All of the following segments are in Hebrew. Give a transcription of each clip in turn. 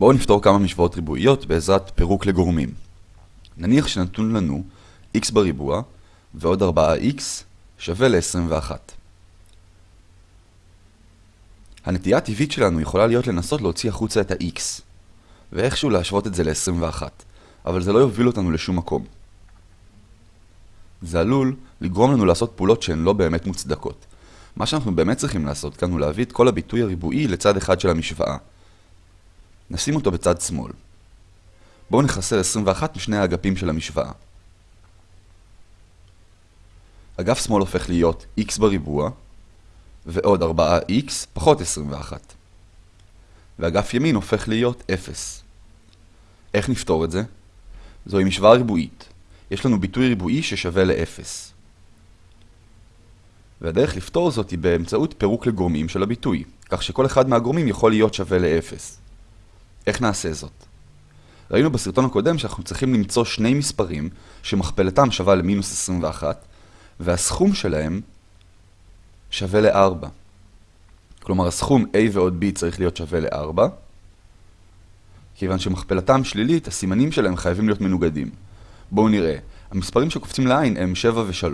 בואו נפתור כמה משוואות ריבועיות בעזרת פירוק לגורמים. נניח שנתון לנו x בריבוע ועוד 4x שווה ל-21. הנטייה הטבעית שלנו יכולה להיות לנסות להוציא החוצה את ה-x, ואיכשהו להשוות את זה ל-21, אבל זה לא יוביל אותנו לשום מקום. זה עלול לגרום לנו לעשות פעולות שהן לא באמת מוצדקות. מה שאנחנו באמת צריכים לעשות כאן הוא להביא את כל הביטוי הריבועי לצד אחד של המשוואה. נשים אותו בצד שמאל. בואו נחסר 21 משני האגפים של המשוואה. אגף שמאל הופך להיות x בריבוע, ועוד 4x פחות 21. ואגף ימין הופך להיות 0. איך נפתור את זה? זוהי משוואה ריבועית. יש לנו ביטוי ריבועי ששווה ל-0. והדרך לפתור זאת היא באמצעות פירוק לגורמים של הביטוי, כך שכל אחד מהגורמים יכול להיות שווה ל-0. איך נעשה זאת? ראינו בסרטון הקודם שאנחנו צריכים למצוא שני מספרים שמכפלתם שווה למינוס 21, והסכום שלהם שווה ל-4. כלומר, הסכום a ועוד b צריך להיות שווה ל-4, כיוון שמכפלתם שלילית, הסימנים שלהם חייבים להיות מנוגדים. בואו נראה. המספרים שקופצים לעין הם 7 ו-3.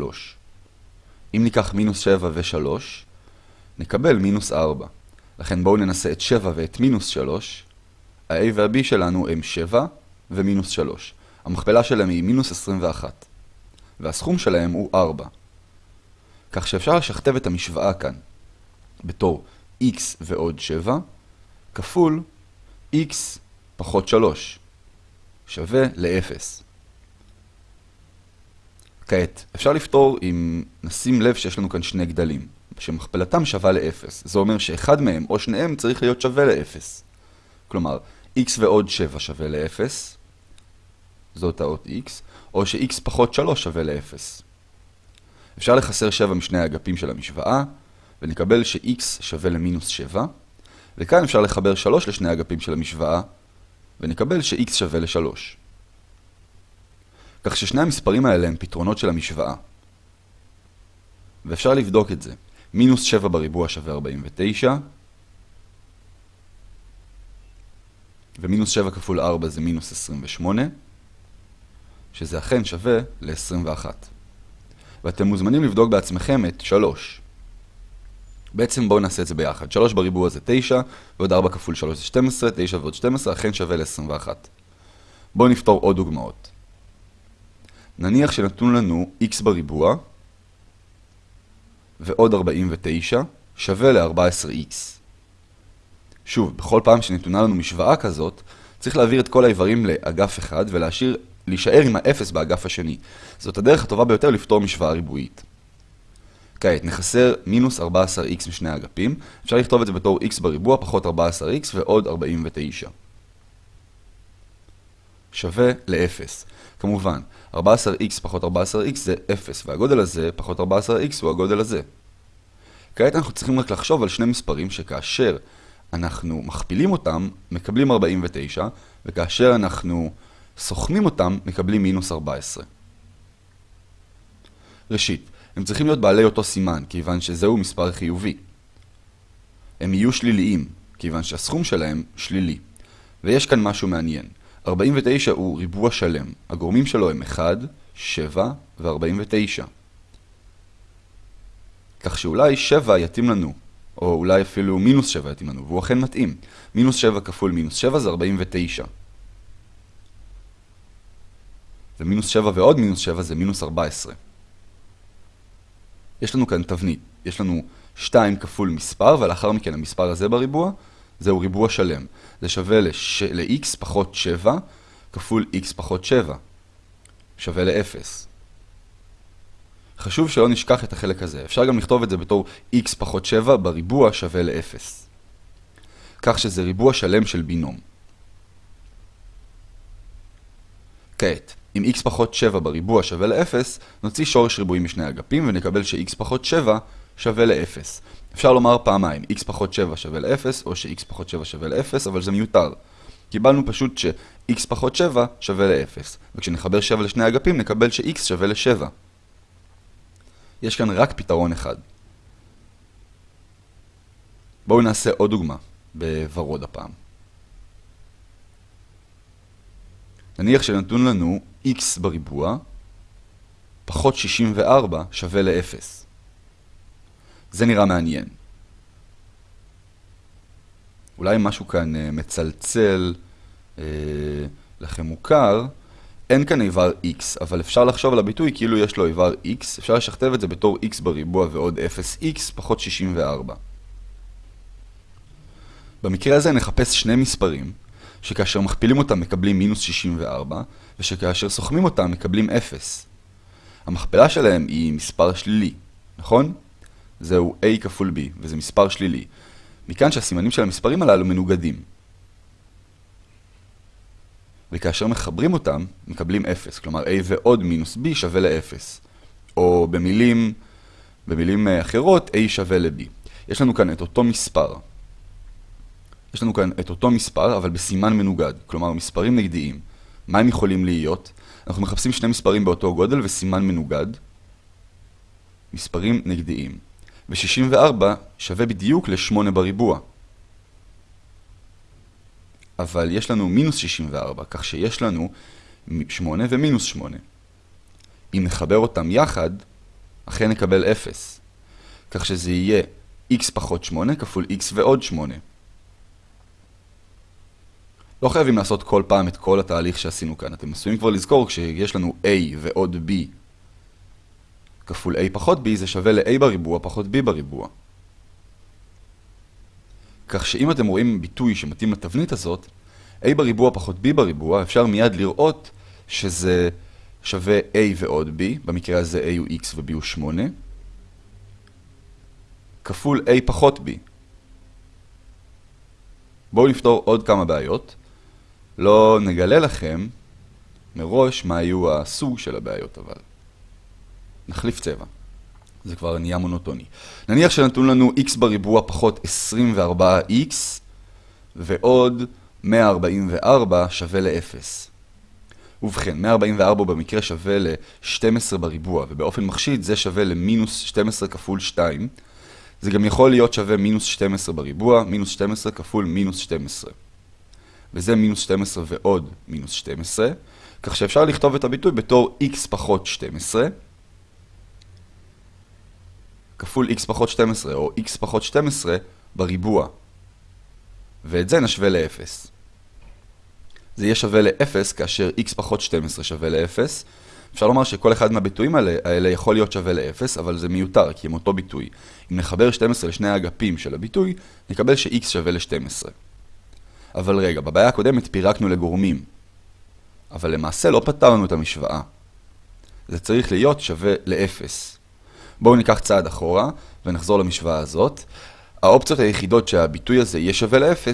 אם ניקח מינוס 7 ו-3, נקבל מינוס 4. לכן בואו ננסה את 7 ואת מינוס 3. ה-a וה-b שלנו הם 7 ומינוס 3. המכפלה שלהם היא מינוס 21. והסכום שלהם הוא 4. כך שאפשר לשכתב את המשוואה כאן בתור x ועוד 7 כפול x פחות 3 שווה ל-0. כעת, אפשר לפתור אם נשים לב שיש לנו כאן שני גדלים, שמכפלתם שווה ל-0. זה אומר שאחד מהם או שניהם צריך להיות שווה ל-0. כלומר, x ועוד 7 שווה ל-0, זאת האות x, או ש-x פחות 3 שווה ל-0. אפשר לחסר 7 משני האגפים של המשוואה, ונקבל ש-x שווה למינוס 7, וכאן אפשר לחבר 3 לשני האגפים של המשוואה, ונקבל ש-x שווה ל-3. כך ששני המספרים האלה הם פתרונות של המשוואה. ואפשר לבדוק את זה. מינוס 7 בריבוע שווה 49, ומינוס 7 כפול 4 זה מינוס 28, שזה אכן שווה ל-21. ואתם מוזמנים לבדוק בעצמכם את 3. בעצם בואו נעשה את זה ביחד. 3 בריבוע זה 9, ועוד 4 כפול 3 זה 12, 9 ועוד 12 אכן שווה ל-21. בואו נפתור עוד דוגמאות. נניח שנתון לנו x בריבוע ועוד 49 שווה ל-14x. שוב, בכל פעם שנתונה לנו משוואה כזאת, צריך להעביר את כל האיברים לאגף אחד ולהשאיר, להישאר עם האפס באגף השני. זאת הדרך הטובה ביותר לפתור משוואה ריבועית. כעת, נחסר מינוס 14x משני האגפים, אפשר לכתוב את זה בתור x בריבוע פחות 14x ועוד 49. שווה ל-0. כמובן, 14x פחות 14x זה 0, והגודל הזה פחות 14x הוא הגודל הזה. כעת אנחנו צריכים רק לחשוב על שני מספרים שכאשר אנחנו מכפילים אותם, מקבלים 49, וכאשר אנחנו סוכמים אותם, מקבלים מינוס 14. ראשית, הם צריכים להיות בעלי אותו סימן, כיוון שזהו מספר חיובי. הם יהיו שליליים, כיוון שהסכום שלהם שלילי. ויש כאן משהו מעניין. 49 הוא ריבוע שלם. הגורמים שלו הם 1, 7 ו-49. כך שאולי 7 יתאים לנו, או אולי אפילו מינוס 7 יתאים לנו, והוא אכן מתאים. מינוס 7 כפול מינוס 7 זה 49. ומינוס 7 ועוד מינוס 7 זה מינוס 14. יש לנו כאן תבנית. יש לנו 2 כפול מספר, ולאחר מכן המספר הזה בריבוע, זהו ריבוע שלם. זה שווה לש... ל-x פחות 7 כפול x פחות 7. שווה ל-0. חשוב שלא נשכח את החלק הזה. אפשר גם לכתוב את זה בתור x פחות 7 בריבוע שווה ל-0. כך שזה ריבוע שלם של בינום. כעת, אם x פחות 7 בריבוע שווה ל-0, נוציא שורש ריבועי משני אגפים ונקבל ש-x פחות 7 שווה ל-0. אפשר לומר פעמיים, x פחות 7 שווה ל-0, או ש-x פחות 7 שווה ל-0, אבל זה מיותר. קיבלנו פשוט ש-x פחות 7 שווה ל-0, וכשנחבר 7 לשני אגפים נקבל ש-x שווה ל-7. יש כאן רק פתרון אחד. בואו נעשה עוד דוגמה, בוורוד הפעם. נניח שנתון לנו x בריבוע פחות 64 שווה ל-0. זה נראה מעניין. אולי משהו כאן uh, מצלצל uh, לכם מוכר. אין כאן איבר x, אבל אפשר לחשוב על הביטוי כאילו יש לו איבר x, אפשר לשכתב את זה בתור x בריבוע ועוד 0x פחות 64. במקרה הזה נחפש שני מספרים, שכאשר מכפילים אותם מקבלים מינוס 64, ושכאשר סוכמים אותם מקבלים 0. המכפלה שלהם היא מספר שלילי, נכון? זהו a כפול b, וזה מספר שלילי. מכאן שהסימנים של המספרים הללו מנוגדים. וכאשר מחברים אותם, מקבלים 0, כלומר a ועוד מינוס b שווה ל-0. או במילים, במילים אה, אחרות, a שווה ל-b. יש לנו כאן את אותו מספר. יש לנו כאן את אותו מספר, אבל בסימן מנוגד, כלומר מספרים נגדיים. מה הם יכולים להיות? אנחנו מחפשים שני מספרים באותו גודל וסימן מנוגד. מספרים נגדיים. ו-64 שווה בדיוק ל-8 בריבוע. אבל יש לנו מינוס 64, כך שיש לנו 8 ומינוס 8. אם נחבר אותם יחד, אכן נקבל 0. כך שזה יהיה x פחות 8 כפול x ועוד 8. לא חייבים לעשות כל פעם את כל התהליך שעשינו כאן. אתם עשויים כבר לזכור כשיש לנו a ועוד b כפול a פחות b זה שווה ל-a בריבוע פחות b בריבוע. כך שאם אתם רואים ביטוי שמתאים לתבנית הזאת, a בריבוע פחות b בריבוע, אפשר מיד לראות שזה שווה a ועוד b, במקרה הזה a הוא x ו-b הוא 8, כפול a פחות b. בואו נפתור עוד כמה בעיות. לא נגלה לכם מראש מה יהיו הסוג של הבעיות אבל. נחליף צבע. זה כבר נהיה מונוטוני. נניח שנתון לנו x בריבוע פחות 24x ועוד 144 שווה ל-0. ובכן, 144 במקרה שווה ל-12 בריבוע, ובאופן מחשיד זה שווה למינוס 12 כפול 2. זה גם יכול להיות שווה מינוס 12 בריבוע, מינוס 12 כפול מינוס 12. וזה מינוס 12 ועוד מינוס 12, כך שאפשר לכתוב את הביטוי בתור x פחות 12, כפול x פחות 12, או x פחות 12 בריבוע. ואת זה נשווה ל-0. זה יהיה שווה ל-0 כאשר x פחות 12 שווה ל-0. אפשר לומר שכל אחד מהביטויים האלה, האלה יכול להיות שווה ל-0, אבל זה מיותר, כי הם אותו ביטוי. אם נחבר 12 לשני האגפים של הביטוי, נקבל ש-x שווה ל-12. אבל רגע, בבעיה הקודמת פירקנו לגורמים. אבל למעשה לא פתרנו את המשוואה. זה צריך להיות שווה ל-0. בואו ניקח צעד אחורה ונחזור למשוואה הזאת. האופציות היחידות שהביטוי הזה יהיה שווה ל-0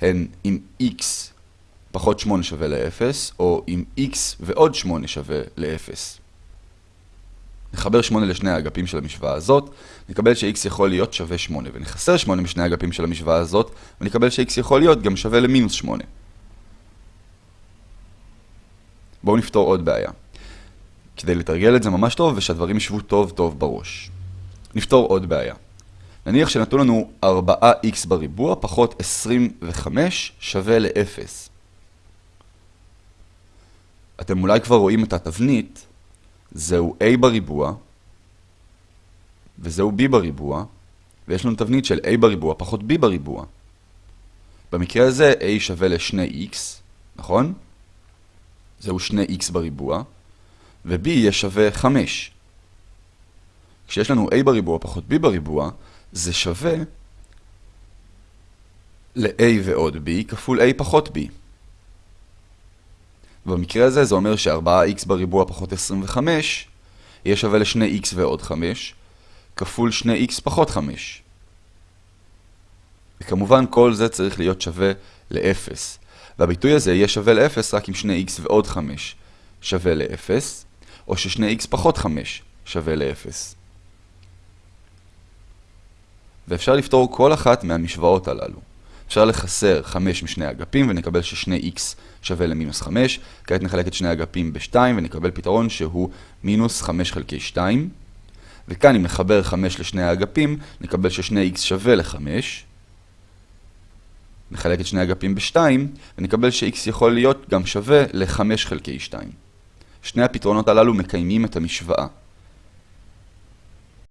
הן אם x פחות 8 שווה ל-0, או אם x ועוד 8 שווה ל-0. נחבר 8 לשני האגפים של המשוואה הזאת, נקבל ש-x יכול להיות שווה 8, ונחסר 8 משני האגפים של המשוואה הזאת, ונקבל ש-x יכול להיות גם שווה למינוס 8. בואו נפתור עוד בעיה. כדי לתרגל את זה ממש טוב ושהדברים ישבו טוב טוב בראש. נפתור עוד בעיה. נניח שנתנו לנו 4x בריבוע פחות 25 שווה ל-0. אתם אולי כבר רואים את התבנית, זהו a בריבוע, וזהו b בריבוע, ויש לנו תבנית של a בריבוע פחות b בריבוע. במקרה הזה a שווה ל-2x, נכון? זהו 2x בריבוע, ו-b יהיה שווה 5. כשיש לנו a בריבוע פחות b בריבוע, זה שווה ל-a ועוד b כפול a פחות b. במקרה הזה זה אומר ש-4x בריבוע פחות 25 יהיה שווה ל-2x ועוד 5 כפול 2x פחות 5. וכמובן כל זה צריך להיות שווה ל-0. והביטוי הזה יהיה שווה ל-0 רק אם 2x ועוד 5 שווה ל-0, או ש-2x פחות 5 שווה ל-0. ואפשר לפתור כל אחת מהמשוואות הללו. אפשר לחסר 5 משני אגפים ונקבל ש-2x שווה למינוס 5. כעת נחלק את שני אגפים ב-2 ונקבל פתרון שהוא מינוס 5 חלקי 2. וכאן אם נחבר 5 לשני האגפים, נקבל ש-2x שווה ל-5. נחלק את שני אגפים ב-2, ונקבל ש-x יכול להיות גם שווה ל-5 חלקי 2. שני הפתרונות הללו מקיימים את המשוואה.